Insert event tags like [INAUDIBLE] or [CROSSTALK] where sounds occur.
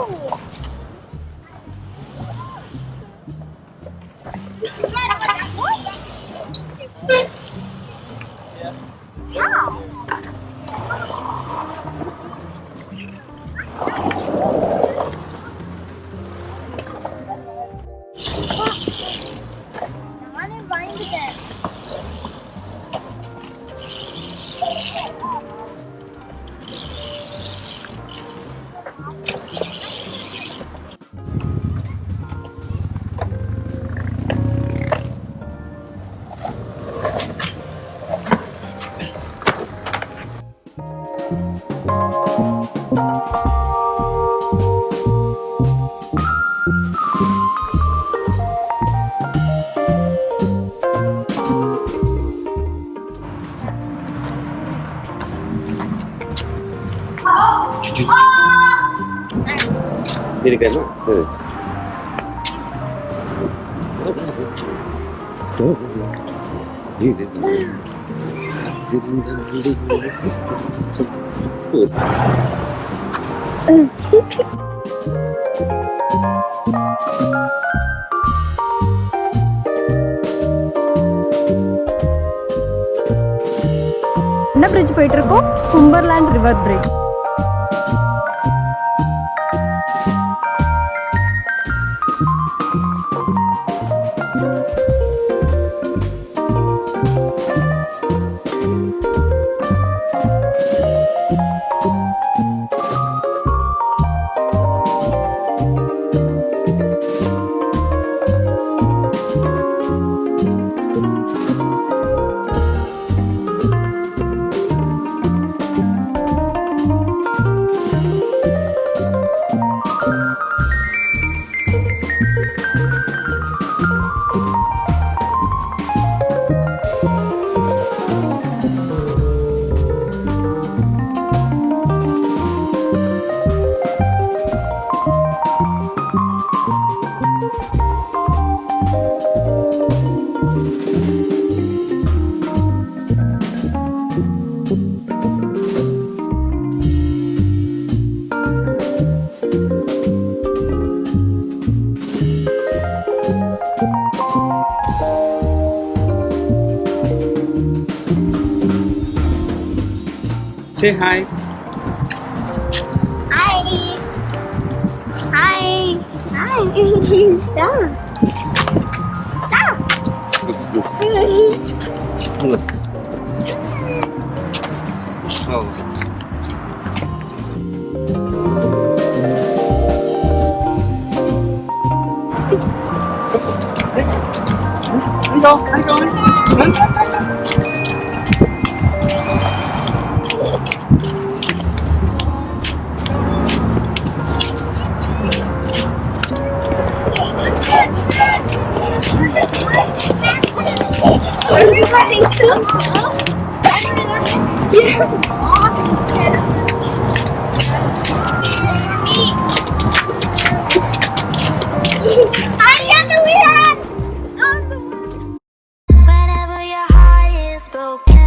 Jangan yang paling besar. Jadi kan? Tuh. Tuh. Ini. என்ன bridge போயிட்டு இருக்கோம் கும்பர்லேண்ட் river bridge Say hi. Hi. Hi. Hi. [LAUGHS] Stop. Stop. Oh. Everybody, so cool. You're I got the! Whenever your heart is broken